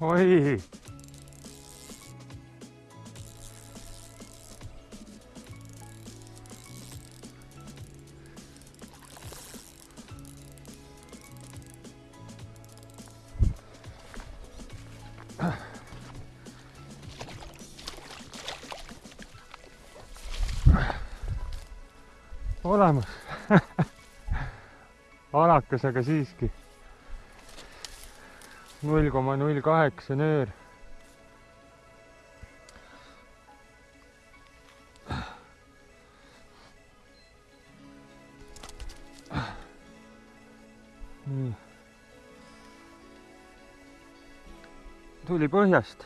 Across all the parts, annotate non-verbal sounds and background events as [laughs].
oi. olemas [laughs] alakas, aga siiski null koma null kaheksa nöör. nii. tuli põhjast.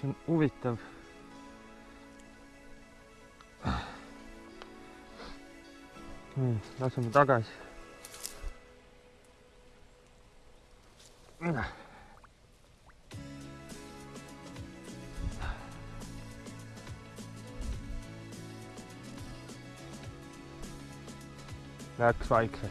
see on huvitav. nii, laseme tagasi. Next cycle.